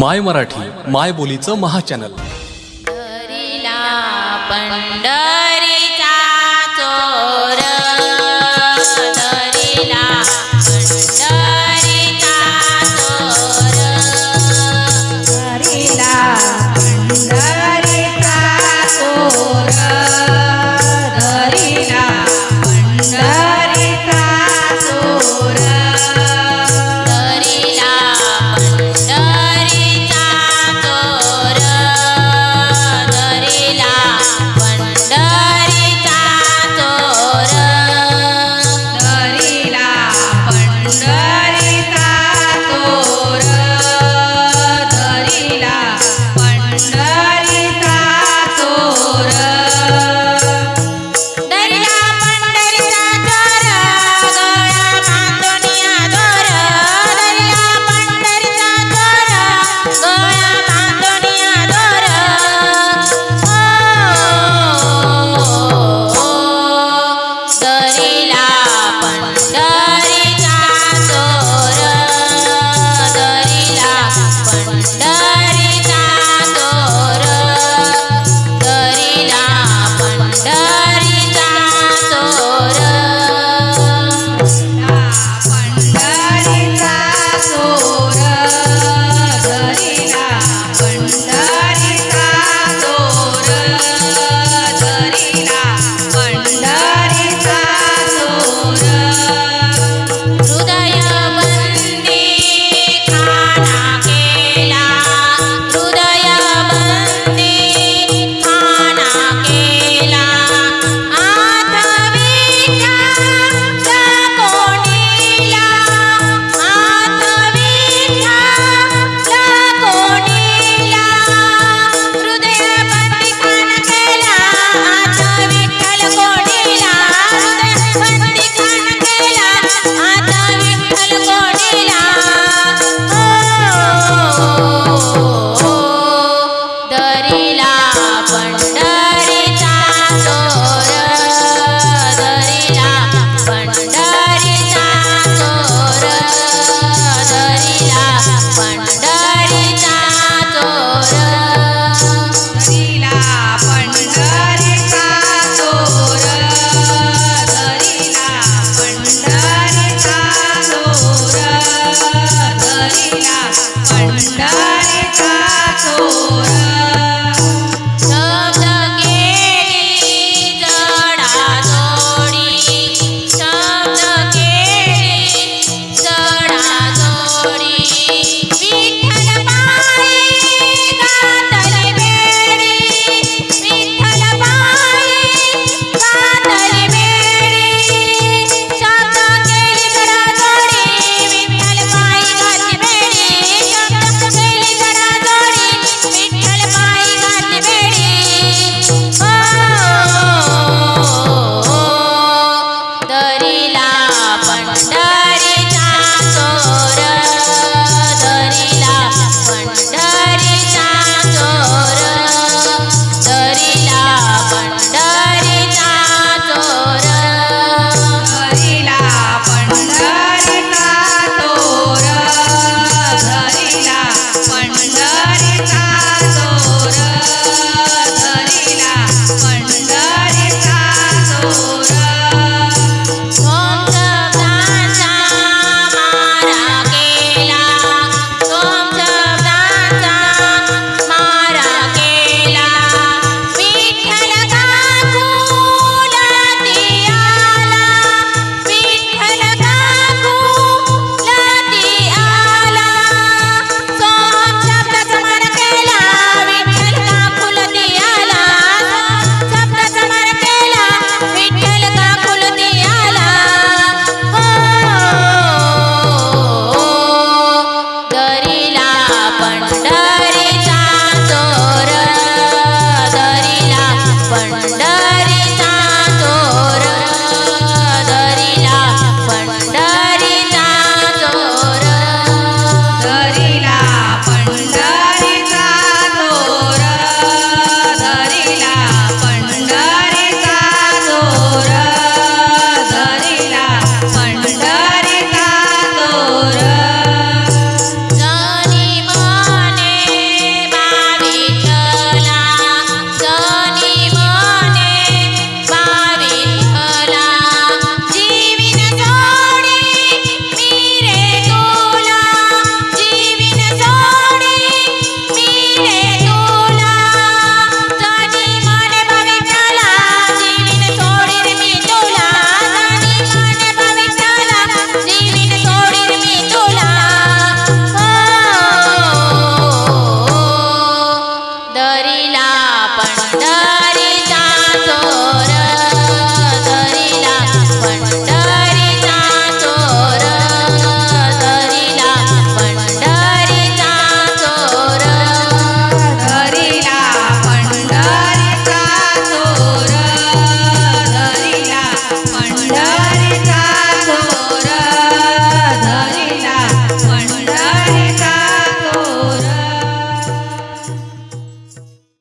माय मराठी माय बोलीचं महाचॅनल. पंढरीला